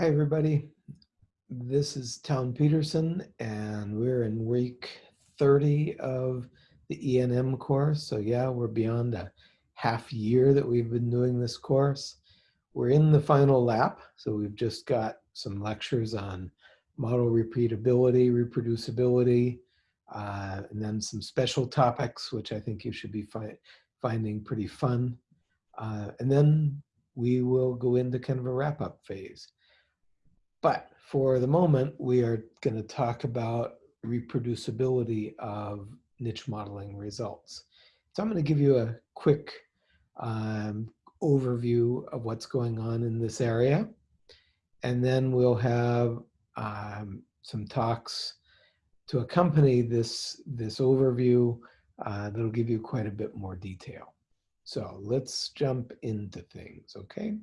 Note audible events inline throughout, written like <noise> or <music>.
Hi, everybody. This is Town Peterson, and we're in week 30 of the ENM course. So yeah, we're beyond a half year that we've been doing this course. We're in the final lap, so we've just got some lectures on model repeatability, reproducibility, uh, and then some special topics, which I think you should be fi finding pretty fun. Uh, and then we will go into kind of a wrap-up phase. But for the moment, we are going to talk about reproducibility of niche modeling results. So I'm going to give you a quick um, overview of what's going on in this area. And then we'll have um, some talks to accompany this, this overview uh, that'll give you quite a bit more detail. So let's jump into things, okay?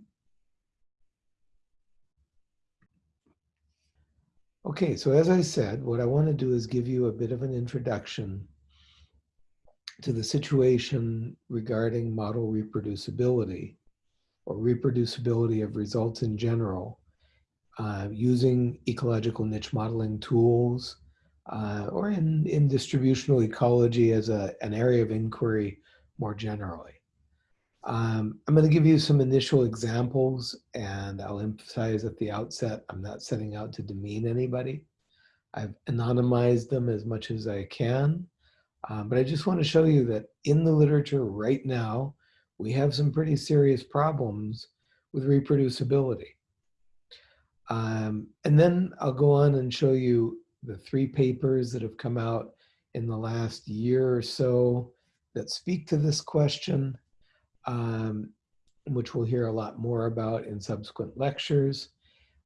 Okay, so as I said, what I want to do is give you a bit of an introduction to the situation regarding model reproducibility or reproducibility of results in general uh, using ecological niche modeling tools uh, or in, in distributional ecology as a, an area of inquiry more generally. Um, I'm going to give you some initial examples and I'll emphasize at the outset, I'm not setting out to demean anybody. I've anonymized them as much as I can, uh, but I just want to show you that in the literature right now, we have some pretty serious problems with reproducibility. Um, and then I'll go on and show you the three papers that have come out in the last year or so that speak to this question um, which we'll hear a lot more about in subsequent lectures.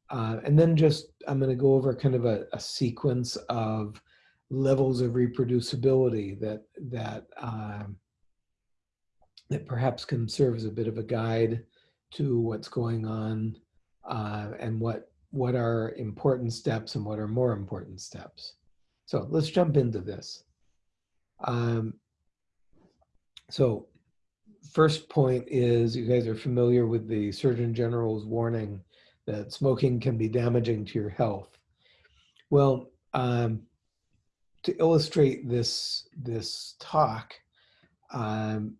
Uh, and then just, I'm gonna go over kind of a, a sequence of levels of reproducibility that, that, um, that perhaps can serve as a bit of a guide to what's going on uh, and what, what are important steps and what are more important steps. So let's jump into this. Um, so first point is you guys are familiar with the Surgeon General's warning that smoking can be damaging to your health. Well, um, to illustrate this, this talk, um,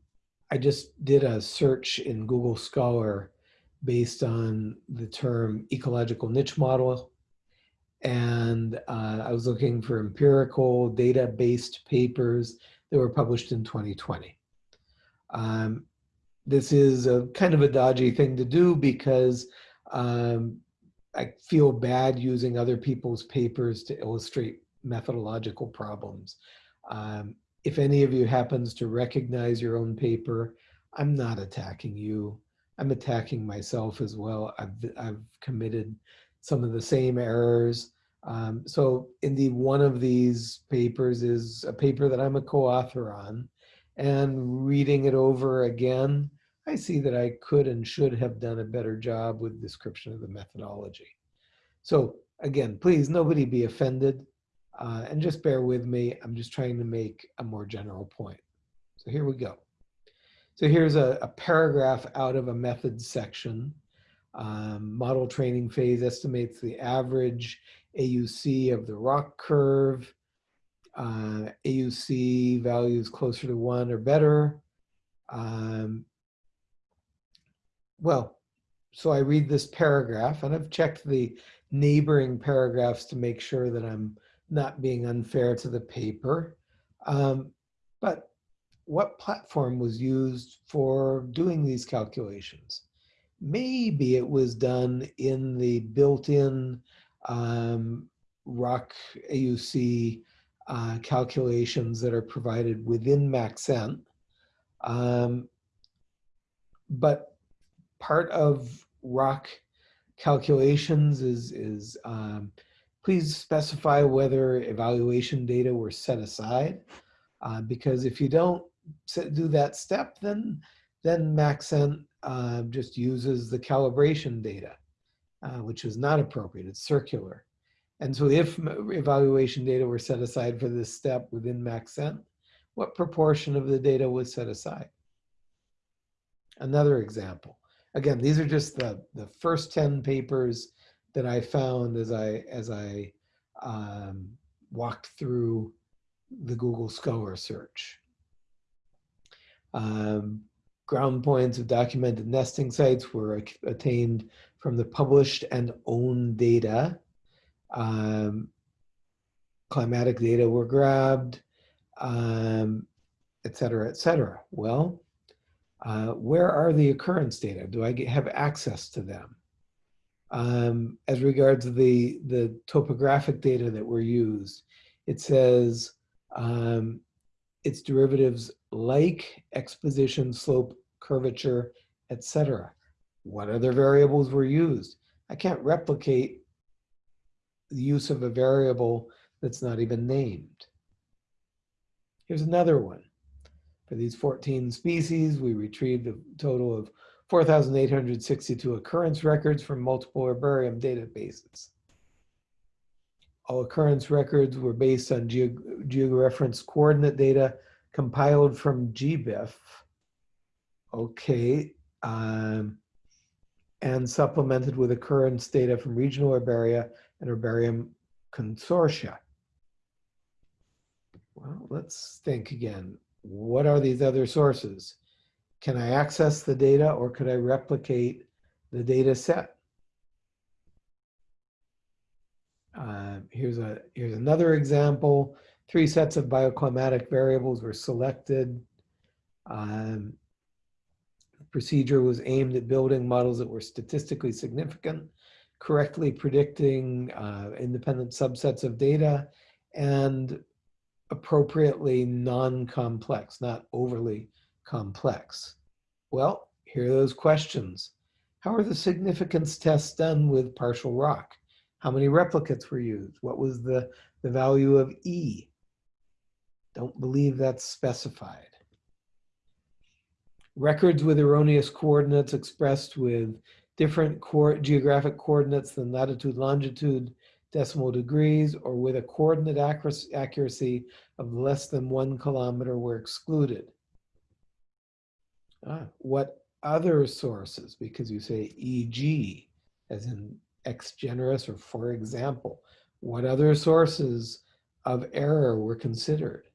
I just did a search in Google Scholar based on the term ecological niche model. And uh, I was looking for empirical data-based papers that were published in 2020. Um, this is a kind of a dodgy thing to do because um, I feel bad using other people's papers to illustrate methodological problems. Um, if any of you happens to recognize your own paper, I'm not attacking you. I'm attacking myself as well. I've, I've committed some of the same errors. Um, so indeed, one of these papers is a paper that I'm a co-author on and reading it over again, I see that I could and should have done a better job with description of the methodology. So again, please, nobody be offended uh, and just bear with me. I'm just trying to make a more general point. So here we go. So here's a, a paragraph out of a methods section. Um, model training phase estimates the average AUC of the ROC curve uh, AUC values closer to one or better. Um, well, so I read this paragraph and I've checked the neighboring paragraphs to make sure that I'm not being unfair to the paper. Um, but what platform was used for doing these calculations? Maybe it was done in the built-in um, ROC AUC uh, calculations that are provided within Maxent. Um, but part of ROC calculations is, is um, please specify whether evaluation data were set aside. Uh, because if you don't do that step, then, then Maxent uh, just uses the calibration data, uh, which is not appropriate, it's circular. And so if evaluation data were set aside for this step within Maxent, what proportion of the data was set aside? Another example. Again, these are just the, the first 10 papers that I found as I as I um, walked through the Google Scholar search. Um, ground points of documented nesting sites were attained from the published and owned data. Um, climatic data were grabbed, um, et cetera, et cetera. Well, uh, where are the occurrence data? Do I get, have access to them? Um, as regards the, the topographic data that were used, it says um, its derivatives like exposition, slope, curvature, etc. What other variables were used? I can't replicate the use of a variable that's not even named. Here's another one. For these 14 species, we retrieved a total of 4,862 occurrence records from multiple herbarium databases. All occurrence records were based on geog georeferenced coordinate data compiled from GBIF. Okay. Um, and supplemented with occurrence data from regional herbaria and herbarium consortia. Well, let's think again. What are these other sources? Can I access the data or could I replicate the data set? Uh, here's, a, here's another example. Three sets of bioclimatic variables were selected. Um, the procedure was aimed at building models that were statistically significant, correctly predicting uh, independent subsets of data, and appropriately non-complex, not overly complex. Well, here are those questions. How are the significance tests done with partial ROC? How many replicates were used? What was the, the value of E? Don't believe that's specified. Records with erroneous coordinates expressed with different geographic coordinates than latitude, longitude, decimal degrees, or with a coordinate accuracy of less than one kilometer were excluded. Ah, what other sources, because you say EG, as in ex generis or for example, what other sources of error were considered?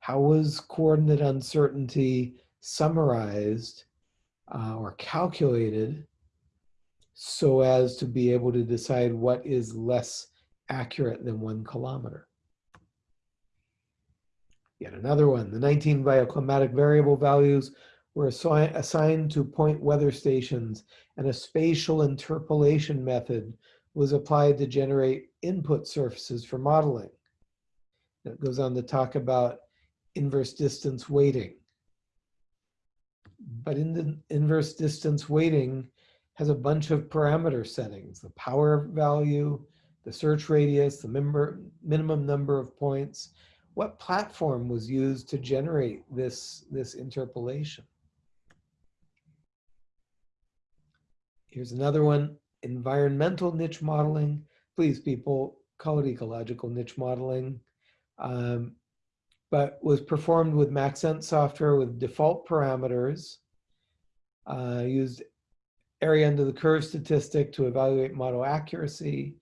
How was coordinate uncertainty summarized uh, or calculated so as to be able to decide what is less accurate than one kilometer? Yet another one, the 19 bioclimatic variable values were assi assigned to point weather stations and a spatial interpolation method was applied to generate input surfaces for modeling. It goes on to talk about inverse distance weighting. But in the inverse distance weighting has a bunch of parameter settings, the power value, the search radius, the member, minimum number of points. What platform was used to generate this, this interpolation? Here's another one, environmental niche modeling. Please people, call it ecological niche modeling. Um, but was performed with Maxent software with default parameters, uh, used area under the curve statistic to evaluate model accuracy.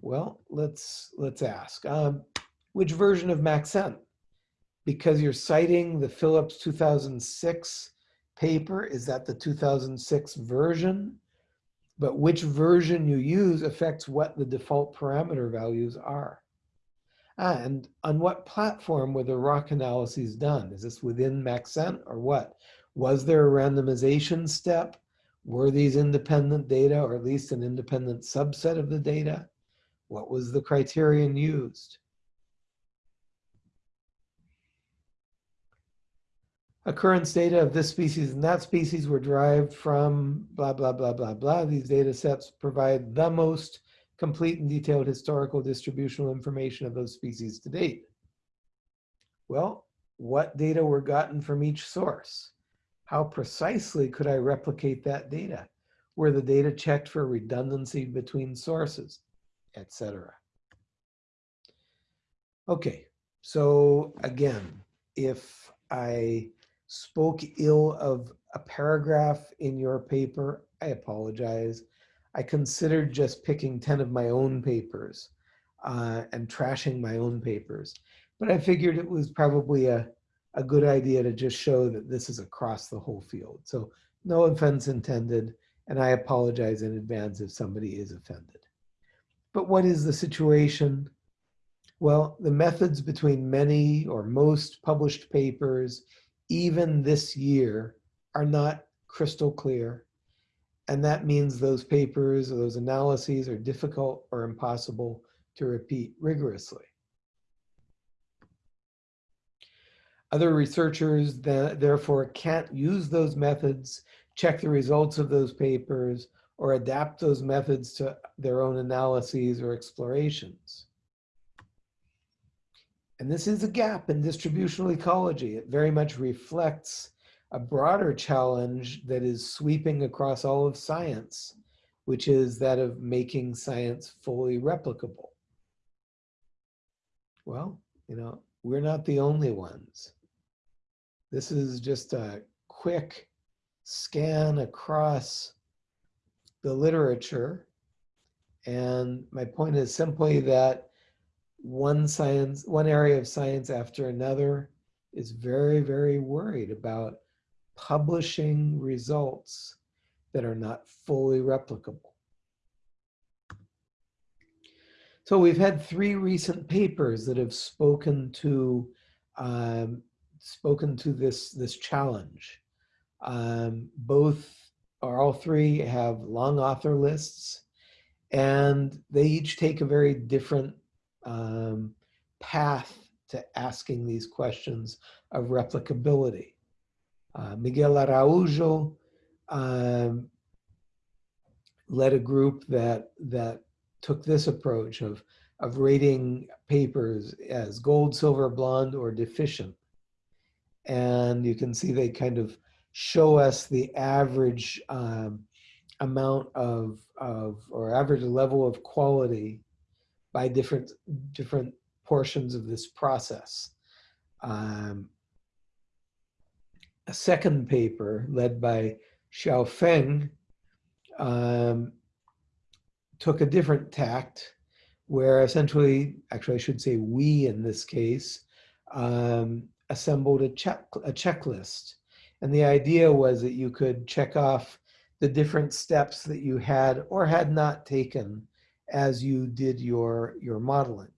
Well, let's, let's ask, um, which version of Maxent? Because you're citing the Phillips 2006 paper, is that the 2006 version? But which version you use affects what the default parameter values are. And on what platform were the ROC analyses done? Is this within Maxent or what? Was there a randomization step? Were these independent data or at least an independent subset of the data? What was the criterion used? Occurrence data of this species and that species were derived from blah, blah, blah, blah, blah. These data sets provide the most complete and detailed historical distributional information of those species to date. Well, what data were gotten from each source? How precisely could I replicate that data? Were the data checked for redundancy between sources, etc. Okay, so again, if I spoke ill of a paragraph in your paper, I apologize. I considered just picking 10 of my own papers uh, and trashing my own papers. But I figured it was probably a, a good idea to just show that this is across the whole field. So no offense intended, and I apologize in advance if somebody is offended. But what is the situation? Well, the methods between many or most published papers, even this year, are not crystal clear. And that means those papers or those analyses are difficult or impossible to repeat rigorously. Other researchers therefore can't use those methods, check the results of those papers, or adapt those methods to their own analyses or explorations. And this is a gap in distributional ecology. It very much reflects a broader challenge that is sweeping across all of science, which is that of making science fully replicable. Well, you know, we're not the only ones. This is just a quick scan across the literature. And my point is simply that one science, one area of science after another is very, very worried about publishing results that are not fully replicable. So we've had three recent papers that have spoken to um, spoken to this this challenge. Um, both or all three have long author lists, and they each take a very different um, path to asking these questions of replicability. Uh, Miguel Araujo um, led a group that that took this approach of of rating papers as gold, silver, blonde, or deficient. And you can see they kind of show us the average um, amount of, of, or average level of quality by different, different portions of this process. Um, a second paper led by Xiao Feng um, took a different tact where essentially, actually I should say we in this case, um, assembled a, check, a checklist. And the idea was that you could check off the different steps that you had or had not taken as you did your, your modeling.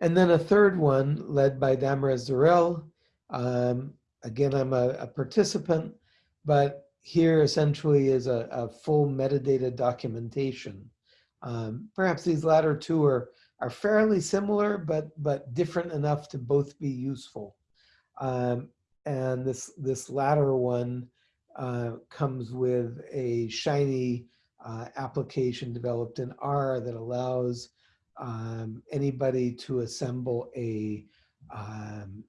And then a third one led by Damaris Zurell. Um, again, I'm a, a, participant, but here essentially is a, a full metadata documentation. Um, perhaps these latter two are, are fairly similar, but, but different enough to both be useful. Um, and this, this latter one uh, comes with a Shiny uh, application developed in R that allows um, anybody to assemble a um,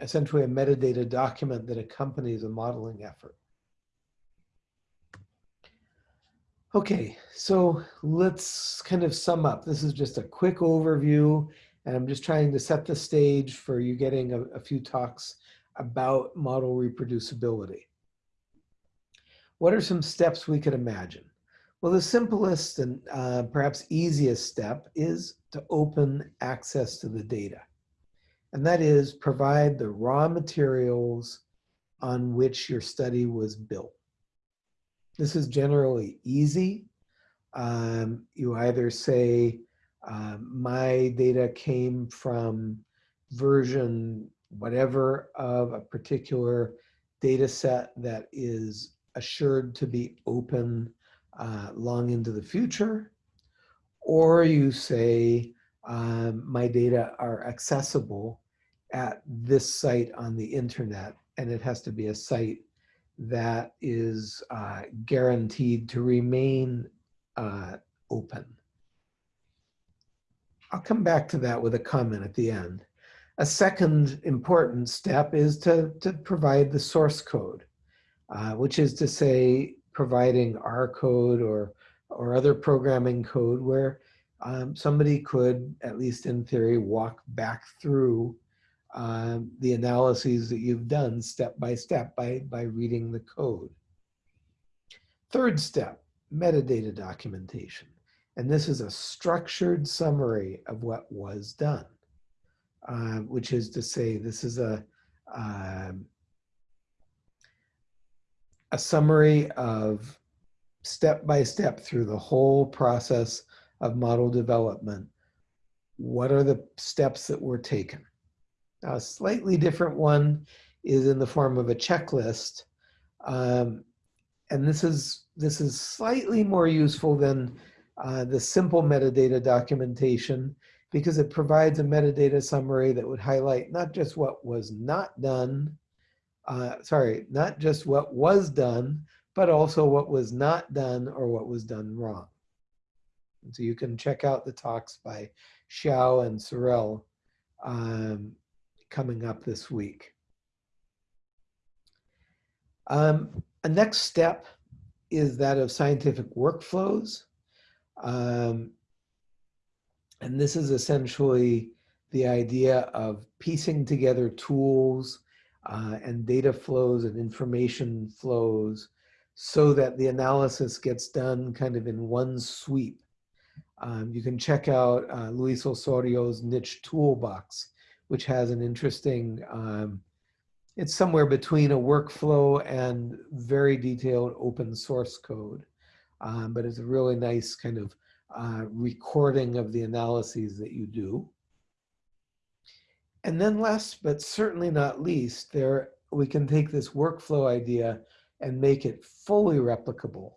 essentially a metadata document that accompanies a modeling effort. Okay, so let's kind of sum up. This is just a quick overview, and I'm just trying to set the stage for you getting a, a few talks about model reproducibility. What are some steps we could imagine? Well, the simplest and uh, perhaps easiest step is to open access to the data. And that is provide the raw materials on which your study was built. This is generally easy. Um, you either say, um, my data came from version whatever of a particular data set that is assured to be open uh, long into the future, or you say um, my data are accessible at this site on the internet, and it has to be a site that is uh, guaranteed to remain uh, open. I'll come back to that with a comment at the end. A second important step is to, to provide the source code, uh, which is to say providing R code or, or other programming code where um, somebody could, at least in theory, walk back through um, the analyses that you've done step by step by, by reading the code. Third step, metadata documentation. And this is a structured summary of what was done, uh, which is to say this is a, um, a summary of step by step through the whole process of model development. What are the steps that were taken? A slightly different one is in the form of a checklist. Um, and this is, this is slightly more useful than uh, the simple metadata documentation because it provides a metadata summary that would highlight not just what was not done, uh, sorry, not just what was done, but also what was not done or what was done wrong. And so you can check out the talks by Xiao and Zurell um, coming up this week. Um, a next step is that of scientific workflows. Um, and this is essentially the idea of piecing together tools uh, and data flows and information flows so that the analysis gets done kind of in one sweep. Um, you can check out uh, Luis Osorio's niche toolbox, which has an interesting, um, it's somewhere between a workflow and very detailed open source code um, but it's a really nice kind of uh, recording of the analyses that you do. And then last, but certainly not least, there we can take this workflow idea and make it fully replicable.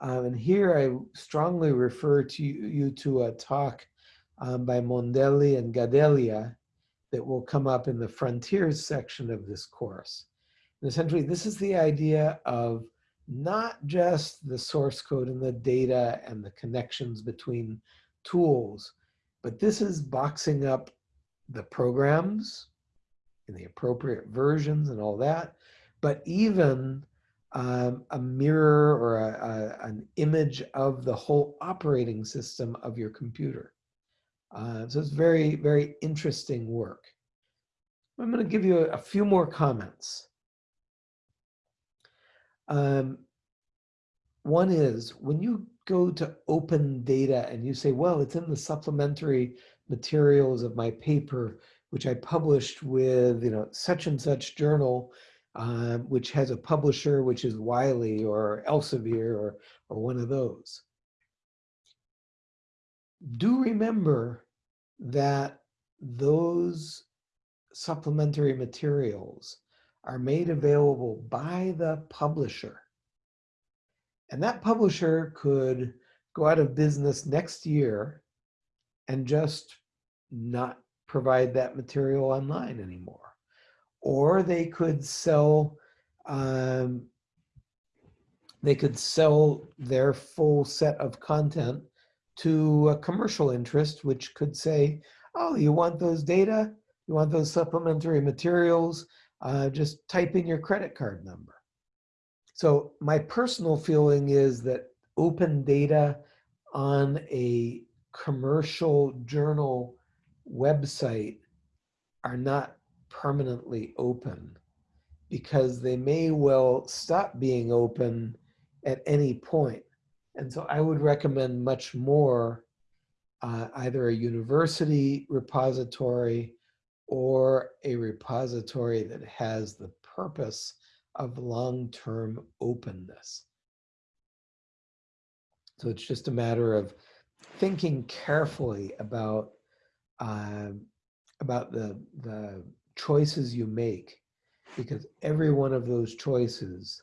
Um, and here I strongly refer to you, to a talk um, by Mondelli and Gadelha that will come up in the frontiers section of this course. And essentially, this is the idea of not just the source code and the data and the connections between tools, but this is boxing up the programs in the appropriate versions and all that, but even um, a mirror or a, a, an image of the whole operating system of your computer. Uh, so it's very, very interesting work. I'm going to give you a, a few more comments. Um, one is when you go to open data and you say, well, it's in the supplementary materials of my paper, which I published with, you know, such and such journal, um, which has a publisher, which is Wiley or Elsevier or, or one of those. Do remember that those supplementary materials are made available by the publisher. And that publisher could go out of business next year and just not provide that material online anymore. Or they could sell, um, they could sell their full set of content to a commercial interest, which could say, oh, you want those data? You want those supplementary materials? Uh, just type in your credit card number. So my personal feeling is that open data on a commercial journal website are not permanently open because they may well stop being open at any point. And so I would recommend much more uh, either a university repository or a repository that has the purpose of long-term openness. So it's just a matter of thinking carefully about uh, about the the choices you make, because every one of those choices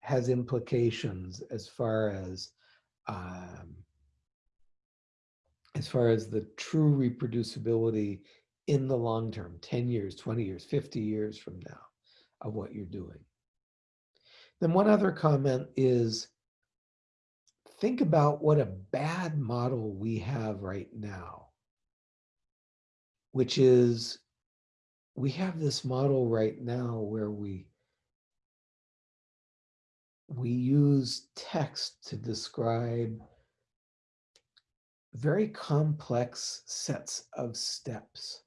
has implications as far as um, as far as the true reproducibility in the long term, 10 years, 20 years, 50 years from now of what you're doing. Then one other comment is think about what a bad model we have right now, which is we have this model right now where we we use text to describe very complex sets of steps.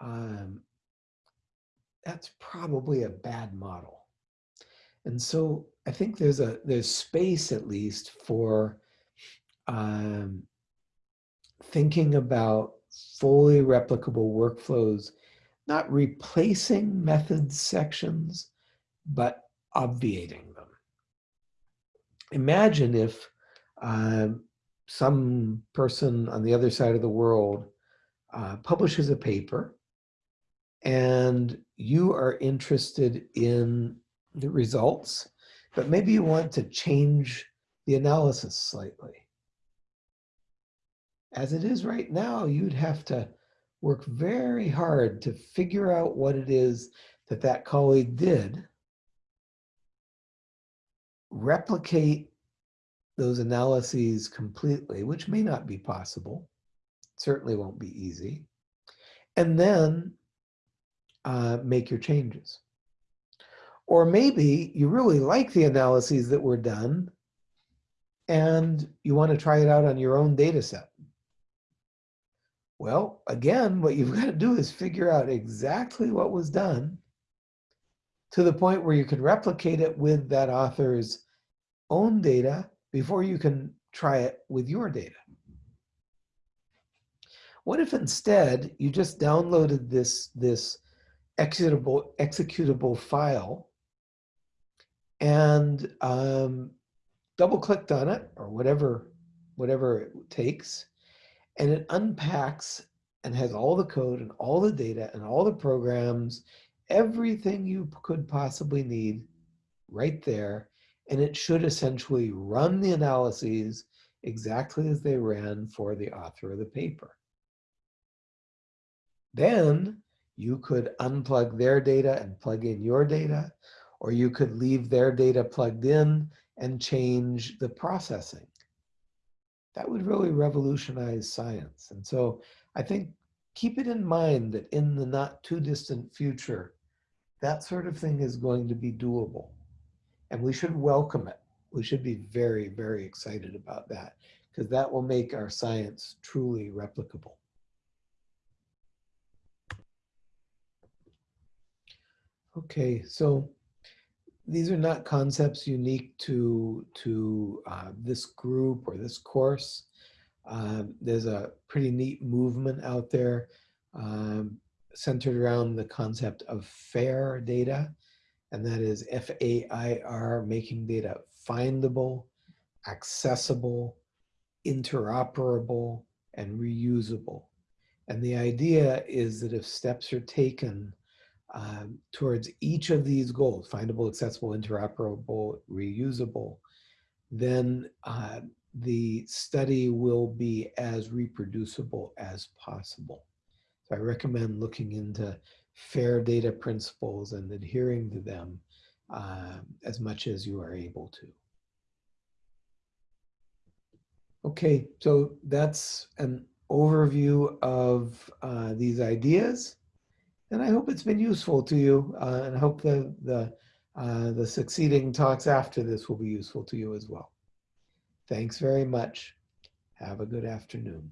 Um, that's probably a bad model. And so I think there's a there's space at least for um, thinking about fully replicable workflows, not replacing methods sections, but obviating them. Imagine if uh, some person on the other side of the world uh, publishes a paper and you are interested in the results, but maybe you want to change the analysis slightly. As it is right now, you'd have to work very hard to figure out what it is that that colleague did, replicate those analyses completely, which may not be possible, certainly won't be easy, and then uh, make your changes. Or maybe you really like the analyses that were done and you want to try it out on your own data set. Well, again, what you've <laughs> got to do is figure out exactly what was done to the point where you can replicate it with that author's own data before you can try it with your data. What if instead you just downloaded this, this executable, executable file and um, double clicked on it or whatever, whatever it takes, and it unpacks and has all the code and all the data and all the programs, everything you could possibly need right there. And it should essentially run the analyses exactly as they ran for the author of the paper. Then you could unplug their data and plug in your data, or you could leave their data plugged in and change the processing. That would really revolutionize science. And so I think keep it in mind that in the not too distant future, that sort of thing is going to be doable. And we should welcome it. We should be very, very excited about that because that will make our science truly replicable. Okay, so these are not concepts unique to, to uh, this group or this course. Um, there's a pretty neat movement out there um, centered around the concept of FAIR data, and that is F-A-I-R, making data findable, accessible, interoperable, and reusable. And the idea is that if steps are taken um, towards each of these goals, findable, accessible, interoperable, reusable, then uh, the study will be as reproducible as possible. So I recommend looking into FAIR data principles and adhering to them uh, as much as you are able to. Okay, so that's an overview of uh, these ideas. And I hope it's been useful to you. Uh, and I hope the, the, uh, the succeeding talks after this will be useful to you as well. Thanks very much. Have a good afternoon.